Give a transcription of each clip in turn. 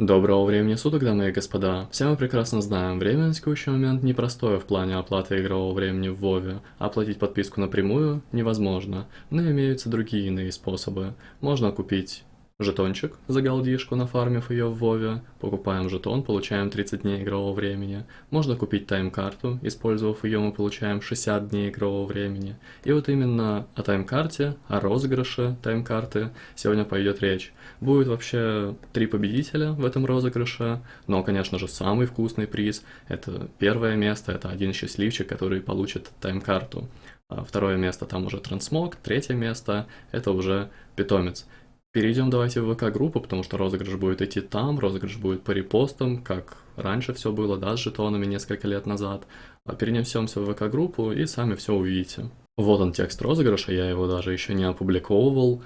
Доброго времени суток, дамы и господа. Все мы прекрасно знаем, время на текущий момент непростое в плане оплаты игрового времени в Вове. Оплатить подписку напрямую невозможно, но имеются другие иные способы. Можно купить Жетончик за голдишку, нафармив ее в Вове. Покупаем жетон, получаем 30 дней игрового времени. Можно купить тайм-карту, использовав ее мы получаем 60 дней игрового времени. И вот именно о тайм-карте, о розыгрыше тайм-карты сегодня пойдет речь. Будет вообще три победителя в этом розыгрыше, но, конечно же, самый вкусный приз – это первое место, это один счастливчик, который получит тайм-карту. А второе место там уже трансмог, третье место – это уже питомец. Перейдем давайте в ВК-группу, потому что розыгрыш будет идти там, розыгрыш будет по репостам, как раньше все было, да, с жетонами несколько лет назад. А перенесемся в ВК-группу и сами все увидите. Вот он текст розыгрыша, я его даже еще не опубликовывал.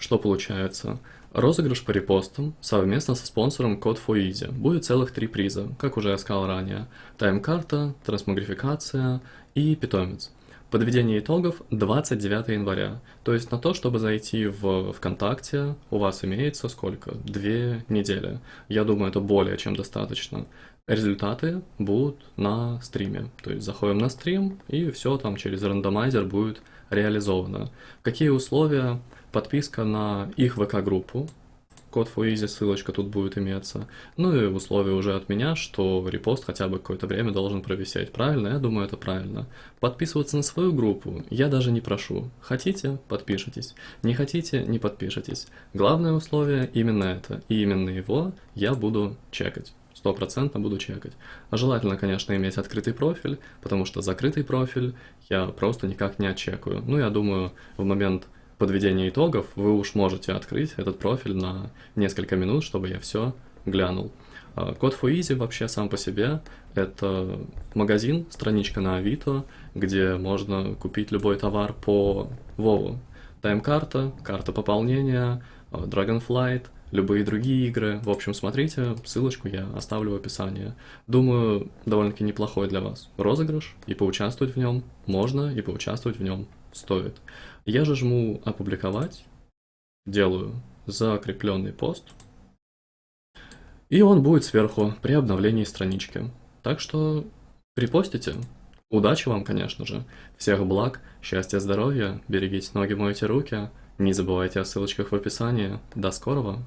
Что получается? Розыгрыш по репостам совместно со спонсором Code for Easy. Будет целых три приза, как уже я сказал ранее. Тайм-карта, трансмогрификация и питомец. Подведение итогов 29 января. То есть на то, чтобы зайти в ВКонтакте, у вас имеется сколько? Две недели. Я думаю, это более чем достаточно. Результаты будут на стриме. То есть заходим на стрим, и все там через рандомайзер будет реализовано. Какие условия? Подписка на их ВК-группу, код for easy, ссылочка тут будет иметься. Ну и условие уже от меня, что репост хотя бы какое-то время должен провисеть. Правильно? Я думаю, это правильно. Подписываться на свою группу я даже не прошу. Хотите – подпишитесь. Не хотите – не подпишитесь. Главное условие именно это. И именно его я буду чекать стопроцентно буду чекать. А желательно, конечно, иметь открытый профиль, потому что закрытый профиль я просто никак не отчекаю. Ну, я думаю, в момент подведения итогов вы уж можете открыть этот профиль на несколько минут, чтобы я все глянул. А, код for Easy вообще сам по себе это магазин, страничка на Авито, где можно купить любой товар по Вову. Тайм-карта, карта пополнения, а, Dragonflight, любые другие игры. В общем, смотрите, ссылочку я оставлю в описании. Думаю, довольно-таки неплохой для вас розыгрыш, и поучаствовать в нем можно, и поучаствовать в нем стоит. Я же жму «Опубликовать», делаю закрепленный пост, и он будет сверху при обновлении странички. Так что репостите. Удачи вам, конечно же. Всех благ, счастья, здоровья, берегите ноги, мойте руки. Не забывайте о ссылочках в описании. До скорого!